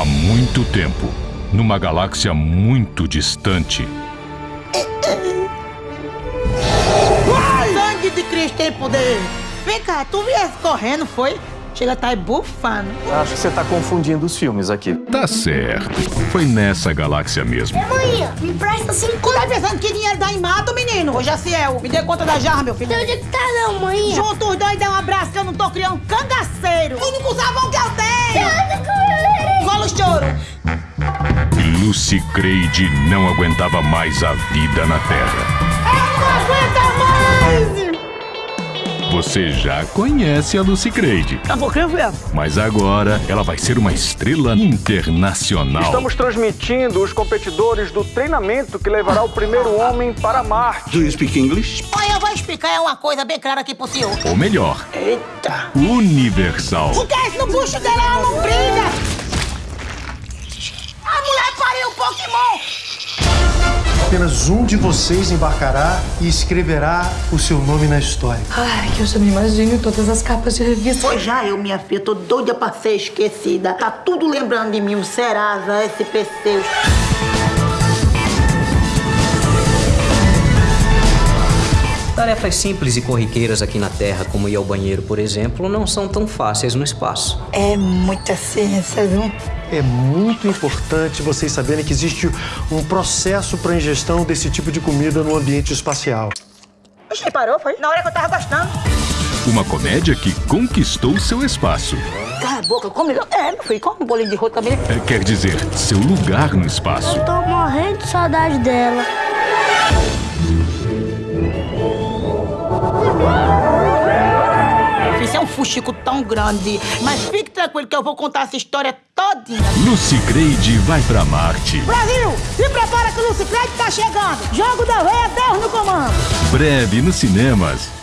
Há muito tempo, numa galáxia muito distante, Sangue de Cristo tem poder. Vem cá, tu viesse correndo, foi? Chega a tá aí bufando. Acho que você tá confundindo os filmes aqui. tá certo. Foi nessa galáxia mesmo. Mãe, me presta cinco. Tu tá pensando que dinheiro dá em mato, menino? Ô, Jaciel, me dê conta da jarra, meu filho. Não onde é que tá não, mãe? Junta os dois e dá um abraço que eu não tô criando um cangaceiro. Único sabão que eu Lucy Creed não aguentava mais a vida na Terra. Não aguenta mais. Você já conhece a Lucy Creed, Tá um pouquinho, velho. mas agora ela vai ser uma estrela internacional. Estamos transmitindo os competidores do treinamento que levará o primeiro homem para Marte. Do you speak English? Olha, eu vou explicar uma coisa bem clara aqui pro senhor. Ou melhor, Eita. universal. O que é isso no bucho dela? Ela não brilha. Pokémon. Apenas um de vocês embarcará e escreverá o seu nome na história. Ai, que eu já me imagino em todas as capas de revista. Pois já eu, minha filha, tô doida pra ser esquecida. Tá tudo lembrando de mim, o Serasa, SPC. Tarefas simples e corriqueiras aqui na Terra, como ir ao banheiro, por exemplo, não são tão fáceis no espaço. É muita ciência, viu? É muito importante vocês saberem que existe um processo para ingestão desse tipo de comida no ambiente espacial. Você parou, foi? Na hora que eu tava gostando. Uma comédia que conquistou seu espaço. Cala a boca, come. É, meu filho, come um bolinho de rolo também. É, Quer dizer, seu lugar no espaço. Tô morrendo de saudade dela. É um fuxico tão grande. Mas fique tranquilo que eu vou contar essa história todinha. Lucy Creed vai pra Marte. Brasil, se prepara que o Luciclete tá chegando. Jogo da veia, Deus no comando. Breve nos cinemas.